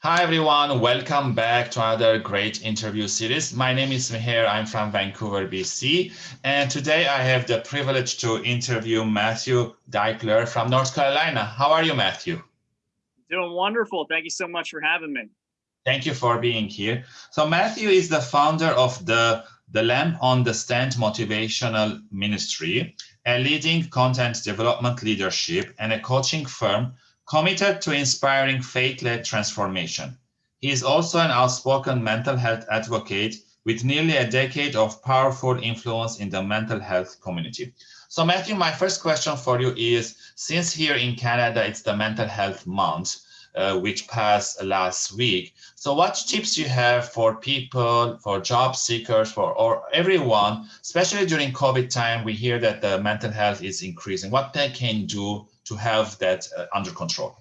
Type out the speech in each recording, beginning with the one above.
Hi, everyone. Welcome back to another great interview series. My name is Meher. I'm from Vancouver, BC. And today I have the privilege to interview Matthew Deichler from North Carolina. How are you, Matthew? Doing wonderful. Thank you so much for having me. Thank you for being here. So Matthew is the founder of the, the Lamp on the Stand Motivational Ministry, a leading content development leadership and a coaching firm committed to inspiring faith-led transformation. He is also an outspoken mental health advocate with nearly a decade of powerful influence in the mental health community. So Matthew, my first question for you is, since here in Canada, it's the mental health month, uh, which passed last week. So what tips you have for people, for job seekers, for or everyone, especially during COVID time, we hear that the mental health is increasing, what they can do to have that uh, under control?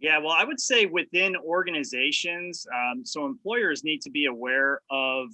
Yeah, well, I would say within organizations, um, so employers need to be aware of,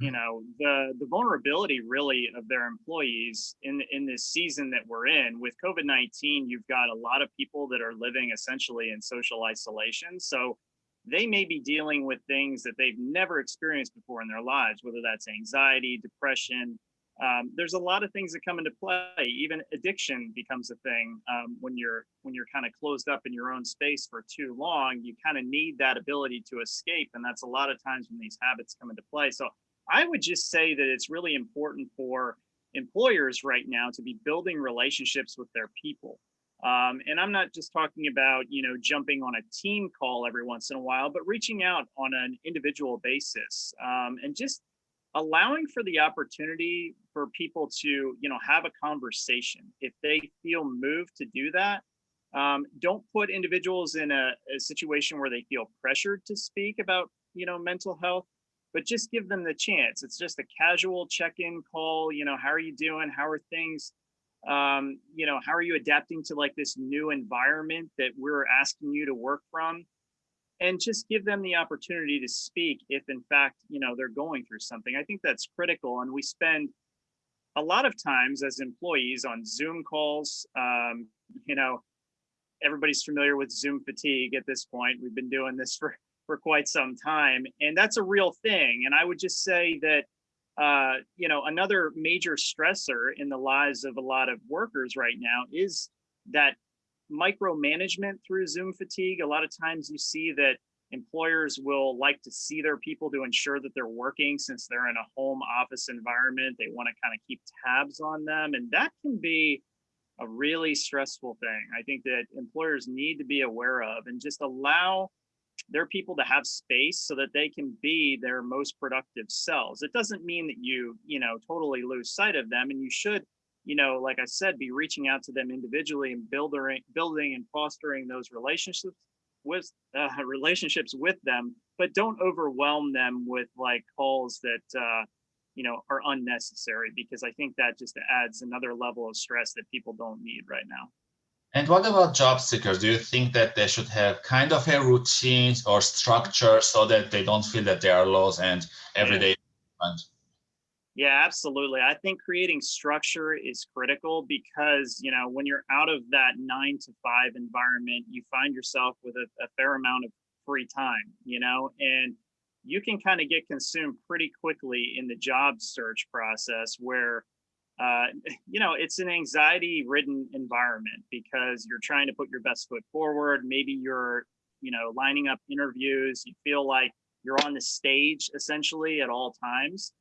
you know, the the vulnerability really of their employees in in this season that we're in. With COVID nineteen, you've got a lot of people that are living essentially in social isolation. So they may be dealing with things that they've never experienced before in their lives, whether that's anxiety, depression, um, there's a lot of things that come into play. Even addiction becomes a thing um, when you're when you're kind of closed up in your own space for too long. You kind of need that ability to escape, and that's a lot of times when these habits come into play. So I would just say that it's really important for employers right now to be building relationships with their people. Um, and I'm not just talking about, you know, jumping on a team call every once in a while, but reaching out on an individual basis um, and just allowing for the opportunity for people to you know have a conversation. If they feel moved to do that um, don't put individuals in a, a, situation where they feel pressured to speak about you know mental health but just give them the chance. It's just a casual check-in call you know how are you doing? How are things? Um, you know how are you adapting to like this new environment that we're asking you to work from and just give them the opportunity to speak if in fact you know they're going through something. I think that's critical and we spend a lot of times as employees on zoom calls. Um, you know everybody's familiar with zoom fatigue at this point. We've been doing this for for quite some time and that's a real thing. And i would just say that uh, you know another major stressor in the lives of a lot of workers right now is that micromanagement through Zoom fatigue. A lot of times you see that employers will like to see their people to ensure that they're working since they're in a home office environment. They want to kind of keep tabs on them. And that can be a really stressful thing. I think that employers need to be aware of and just allow their people to have space so that they can be their most productive selves. It doesn't mean that you, you know, totally lose sight of them and you should you know, like I said, be reaching out to them individually and building, building and fostering those relationships with uh, relationships with them, but don't overwhelm them with like calls that, uh, you know, are unnecessary because I think that just adds another level of stress that people don't need right now. And what about job seekers? Do you think that they should have kind of a routine or structure so that they don't feel that they are lost and every day? Yeah. Yeah, absolutely. I think creating structure is critical because, you know, when you're out of that nine to five environment, you find yourself with a, a fair amount of free time, you know, and you can kind of get consumed pretty quickly in the job search process where, uh, you know, it's an anxiety ridden environment because you're trying to put your best foot forward. Maybe you're, you know, lining up interviews. You feel like you're on the stage essentially at all times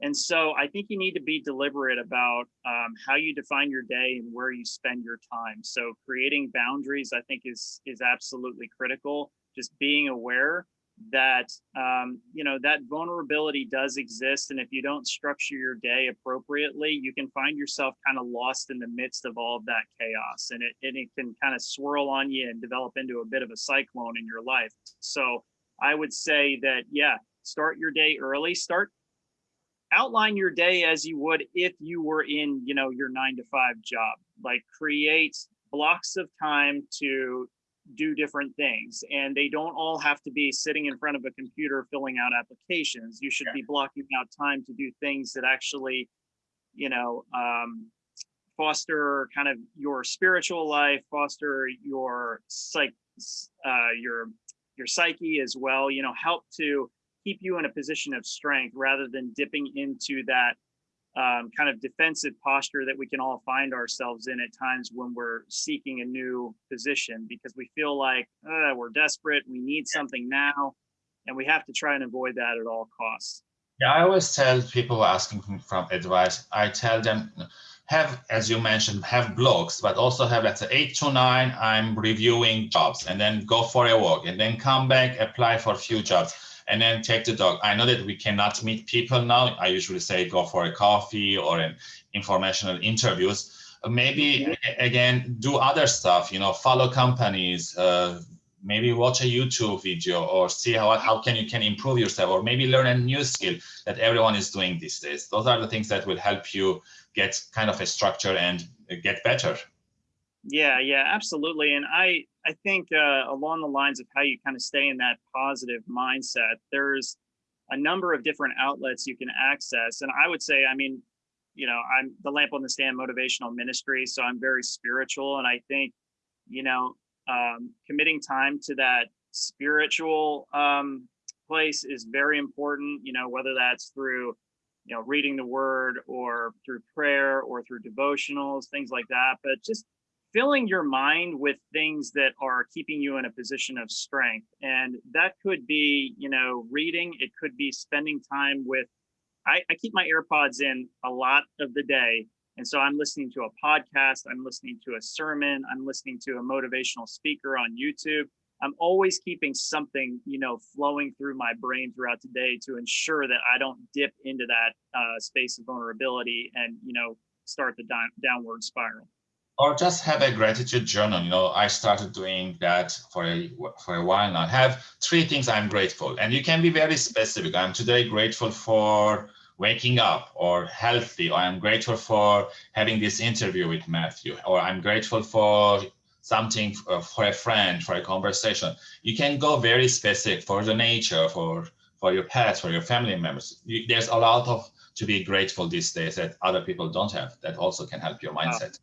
and so I think you need to be deliberate about um, how you define your day and where you spend your time. So creating boundaries, I think is is absolutely critical. Just being aware that um, you know that vulnerability does exist, and if you don't structure your day appropriately, you can find yourself kind of lost in the midst of all of that chaos, and it and it can kind of swirl on you and develop into a bit of a cyclone in your life. So I would say that yeah, start your day early. Start outline your day as you would if you were in you know your nine to five job like create blocks of time to do different things and they don't all have to be sitting in front of a computer filling out applications you should yeah. be blocking out time to do things that actually you know um, foster kind of your spiritual life foster your psych uh, your your psyche as well, you know, help to keep you in a position of strength rather than dipping into that um, kind of defensive posture that we can all find ourselves in at times when we're seeking a new position because we feel like uh, we're desperate, we need something now, and we have to try and avoid that at all costs. Yeah, I always tell people asking from advice, I tell them, have, as you mentioned, have blogs, but also have, let's say, eight to nine, I'm reviewing jobs, and then go for a walk, and then come back, apply for a few jobs and then take the dog. I know that we cannot meet people now. I usually say go for a coffee or an informational interviews. Maybe again, do other stuff, you know, follow companies, uh, maybe watch a YouTube video or see how, how can you can improve yourself or maybe learn a new skill that everyone is doing these days. Those are the things that will help you get kind of a structure and get better. Yeah, yeah, absolutely. And I, I think uh, along the lines of how you kind of stay in that positive mindset, there's a number of different outlets you can access. And I would say, I mean, you know, I'm the lamp on the stand motivational ministry, so I'm very spiritual. And I think, you know, um, committing time to that spiritual um, place is very important, you know, whether that's through you know reading the word or through prayer or through devotionals things like that but just filling your mind with things that are keeping you in a position of strength. And that could be, you know, reading, it could be spending time with, I, I keep my AirPods in a lot of the day. And so I'm listening to a podcast, I'm listening to a sermon, I'm listening to a motivational speaker on YouTube. I'm always keeping something, you know, flowing through my brain throughout the day to ensure that I don't dip into that uh, space of vulnerability and, you know, start the downward spiral or just have a gratitude journal. You know, I started doing that for a for a while now. Have three things I'm grateful, and you can be very specific. I'm today grateful for waking up or healthy, or I'm grateful for having this interview with Matthew, or I'm grateful for something uh, for a friend, for a conversation. You can go very specific for the nature, for for your pets, for your family members. You, there's a lot of to be grateful these days that other people don't have. That also can help your mindset.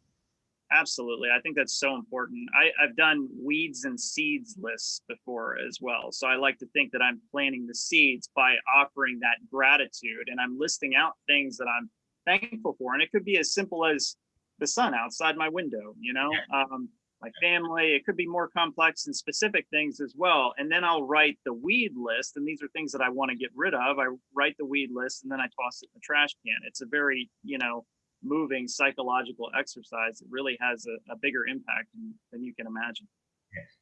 Absolutely. I think that's so important. I, I've done weeds and seeds lists before as well. So I like to think that I'm planting the seeds by offering that gratitude and I'm listing out things that I'm thankful for. And it could be as simple as the sun outside my window, you know, um, my family. It could be more complex and specific things as well. And then I'll write the weed list. And these are things that I want to get rid of. I write the weed list and then I toss it in the trash can. It's a very, you know, moving psychological exercise, it really has a, a bigger impact than, than you can imagine.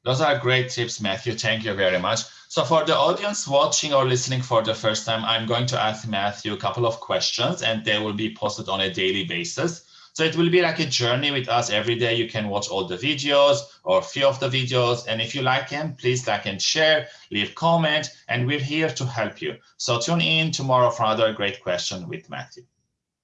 Those are great tips, Matthew. Thank you very much. So for the audience watching or listening for the first time, I'm going to ask Matthew a couple of questions and they will be posted on a daily basis. So it will be like a journey with us every day. You can watch all the videos or few of the videos. And if you like them, please like and share, leave comment, and we're here to help you. So tune in tomorrow for another great question with Matthew.